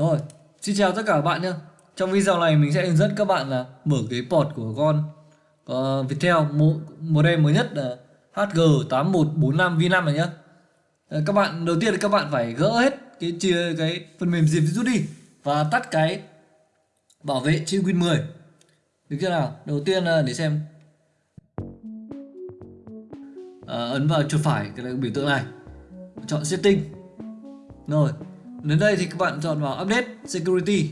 Rồi, xin chào tất cả các bạn nhé. Trong video này mình sẽ hướng dẫn các bạn là mở cái port của con uh, Viettel model mới nhất là HG8145V5 này nhé. Uh, các bạn đầu tiên các bạn phải gỡ hết cái chia cái phần mềm diệt virus đi và tắt cái bảo vệ trên Win 10. Được chưa nào? Đầu tiên là để xem uh, ấn vào chuột phải cái biểu tượng này chọn setting rồi đến đây thì các bạn chọn vào update security.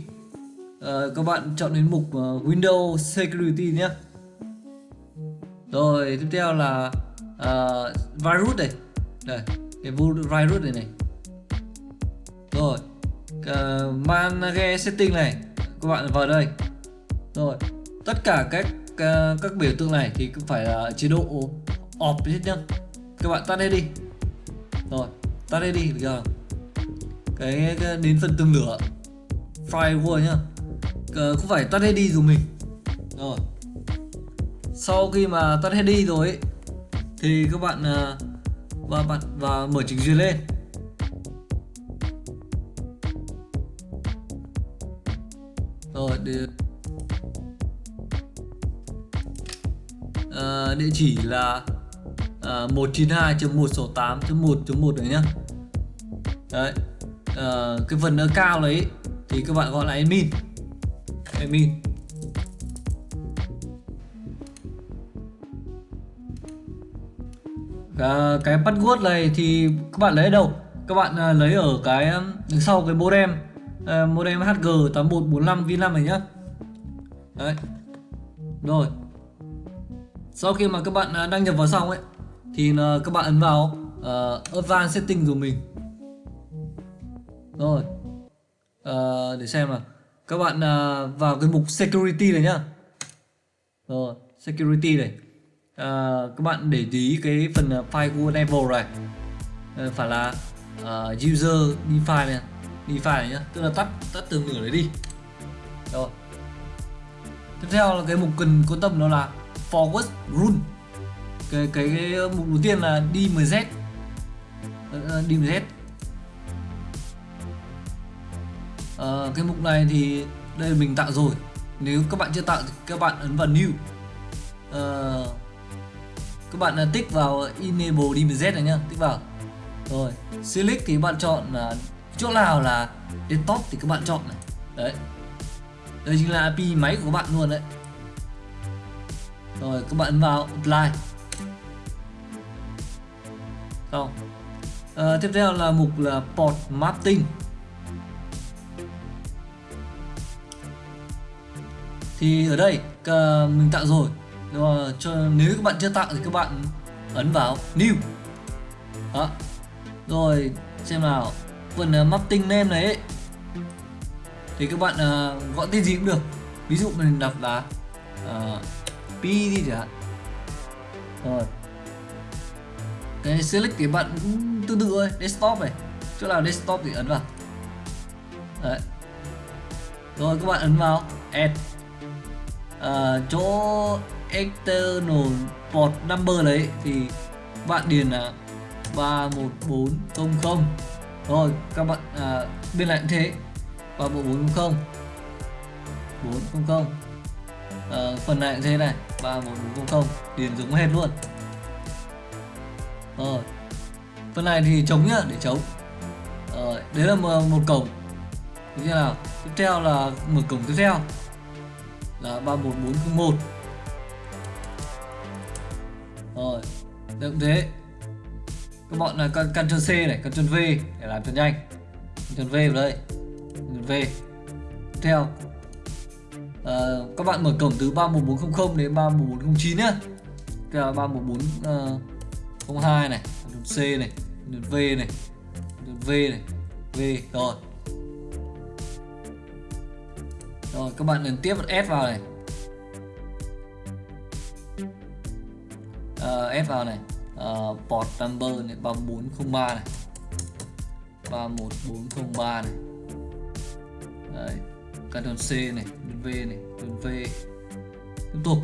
À, các bạn chọn đến mục uh, windows security nhé. Rồi tiếp theo là uh, virus này. Đây cái virus này này. Rồi uh, manage setting này. Các bạn vào đây. Rồi tất cả các uh, các biểu tượng này thì cũng phải là chế độ off hết nhá. Các bạn tắt hết đi. Rồi tắt hết đi được chưa cái, cái đến phần tương lửa. Fry firewall nhá. Ờ, không phải tắt hết đi dùng mình. Rồi. Sau khi mà tắt hết đi rồi ấy, thì các bạn ờ, và bạn và mở trình duyệt lên. Rồi để à, địa chỉ là à, 192.168.1.1 đấy nhá. Đấy uh, cái phần ở cao đấy thì các bạn gọi là admin. Admin. Uh, cái password này thì các bạn lấy ở đâu? Các bạn uh, lấy ở cái đằng sau cái modem uh, modem HG8145 V5 này nhá. Đấy. Rồi. Sau khi mà các bạn à, đăng nhập vào xong ấy thì các bạn ấn vào uh, advanced setting của mình rồi. À, để xem nào. Các bạn à, vào cái mục security này nhá. Rồi security này. À, các bạn để ý cái phần à, firewall level này. À, phải là à, user define này. Define này nhá. Tức là tắt tắt từ nửa đấy đi. Rồi. Tiếp theo là cái mục cần quan tâm đó là forward rule. Cái cái, cái mục đầu tiên là DMZ DMZ ờ, Ờ, cái mục này thì đây mình tạo rồi. Nếu các bạn chưa tạo thì các bạn ấn vào new. Uh, các bạn à, tích vào enable DMZ này nhá tích vào. Rồi select thì bạn chọn là chỗ nào là desktop thì các bạn chọn này. Đấy. Đây chính là IP máy của bạn luôn đấy. Rồi các bạn ấn vào apply. Xong. Uh, tiếp theo là mục là port mapping. Thì ở đây mình tạo rồi. Rồi cho nếu các bạn chưa tạo thì các bạn ấn vào new. Đó. Rồi xem nào. Phần ờ, uh, mapping name này ấy, thì các bạn ờ, uh, gọi tên gì cũng được. Ví dụ mình đặt là uh, p đi chẳng hạn. Rồi. Cái select thì bạn cũng tương tự thôi desktop này. Chỗ nào desktop thì ấn vào. Đấy. Rồi các bạn ấn vào add uh, chỗ external port number đấy thì bạn điền là 31400 rồi các bạn à, bên lại cũng thế 31400 400 à, phần này cũng thế này 31400 điền giống hết luôn. Rồi phần này thì chống nhá để chống. Rồi đấy là một cổng. Như thế nào? Tiếp theo là mở cổng tiếp theo là 31401 rồi được thế. Các bọn là Ctrl C này Ctrl V để làm cho nhanh. Ctrl V vào đây Ctrl V. Theo. À, các bạn mở cổng từ 31400 đến 31409 nhá. Cái là 31402 ờ, này Ctrl C này Ctrl V này Ctrl V này V. Rồi. Rồi các bạn ấn tiếp một S vào này. Ờ, uh, S vào này. Uh, Port number này 3403 này. 31403 này. Đấy Ctrl C này V này V. Tiếp tục.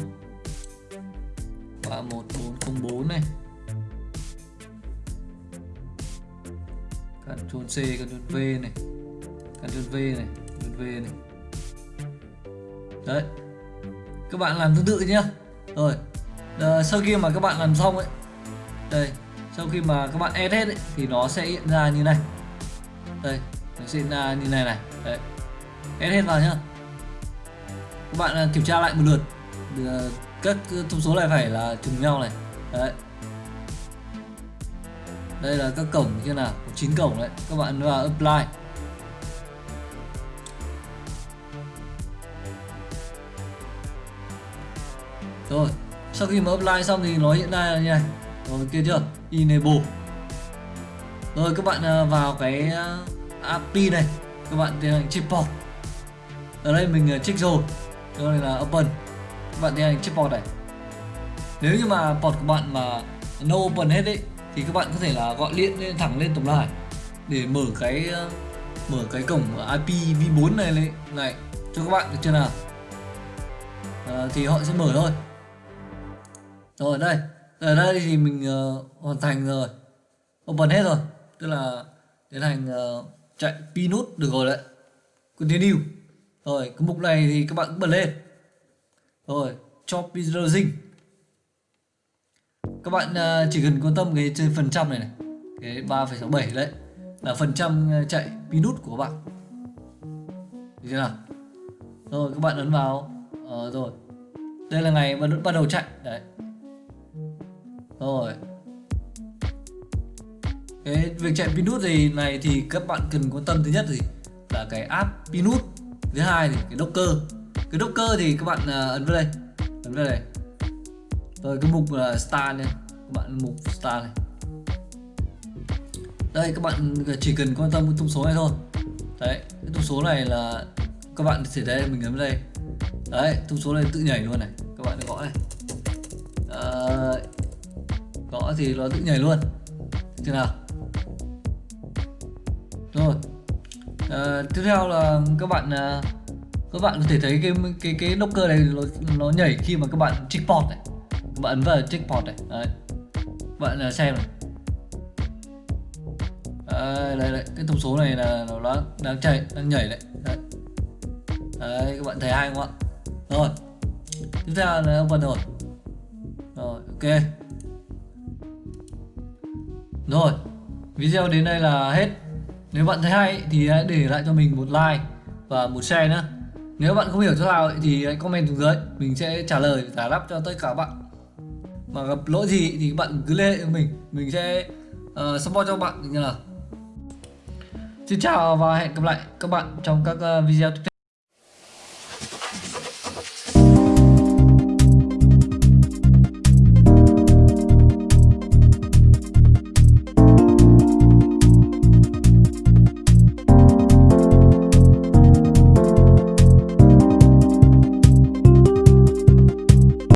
31404 này. Ctrl C Ctrl V này. Ctrl V này Ctrl V này đấy. Các bạn làm tương tự nhá. Rồi. À, sau khi mà các bạn làm xong ấy đây sau khi mà các bạn ép hết ấy, thì nó sẽ hiện ra như này. Đây nó sẽ hiện ra như này này. Đấy. Add hết vào nhá. Các bạn à, kiểm tra lại một lượt. Ờ, các thông số này phải là trùng nhau này. Đấy. Đây là các cổng như nào? Chín cổng đấy. Các bạn vào apply. Rồi sau khi mà apply xong thì nó hiện ra như này. Rồi kia chưa? Enable. Rồi các bạn à, vào cái à, API này. Các bạn tiến hành chip port ở đây mình à, check rồi. Đây là open. Các bạn tiến hành chip port này. Nếu như mà port của bạn mà no open hết đấy thì các bạn có thể là gọi điện lên thẳng lên tổng đài để mở cái mở cái cổng IP v4 này lên này cho các bạn được chưa nào? À, thì họ sẽ mở thôi rồi đây. Ở đây thì mình uh, hoàn thành rồi. Open hết rồi. Tức là tiến hành uh, chạy pinut được rồi đấy. Continue. Rồi cái mục này thì các bạn cũng bật lên. Rồi cho browsing các bạn uh, chỉ cần quan tâm cái trên phần trăm này này. Cái 3,67 đấy. Là phần trăm chạy pinut của các bạn. Được chưa nào? Rồi các bạn ấn vào. Uh, rồi. Đây là ngày bắt bắt đầu chạy. Đấy rồi. Cái việc chạy pinut gì này thì các bạn cần quan tâm thứ nhất thì là cái app pinut thứ hai thì cái Docker. Cái Docker thì các bạn à, ấn vào đây. Ấn vào đây. Rồi cái mục là star này. Các bạn mục star này. Đây các bạn chỉ cần quan tâm cái thông số này thôi. Đấy cái thông số này là các bạn sẽ đây mình ấn vào đây. Đấy thông số này tự nhảy luôn này. Các bạn gõ này. À, gõ thì nó tự nhảy luôn. Thế nào? Rồi. À, tiếp theo là các bạn à, các bạn có thể thấy cái cái cái docker này nó, nó nhảy khi mà các bạn checkpoint này. Các bạn ấn vào checkpoint này. Đấy. Bạn à, xem này. Đấy, đây, đây, cái thông số này là nó đang đang chạy đang nhảy đấy. đấy. Đấy các bạn thấy hay không ạ? Rồi. Tiếp theo là phần rồi. Rồi ok rồi video đến đây là hết. Nếu bạn thấy hay thì hãy để lại cho mình một like và một share nữa nếu bạn không hiểu chỗ nào thì hãy comment xuống dưới. Mình sẽ trả lời giải đáp cho tất cả các bạn. Mà gặp lỗi gì thì bạn cứ liên hệ với mình. Mình sẽ uh, support cho bạn như là. xin chào và hẹn gặp lại các bạn trong các ờ, video tiếp theo.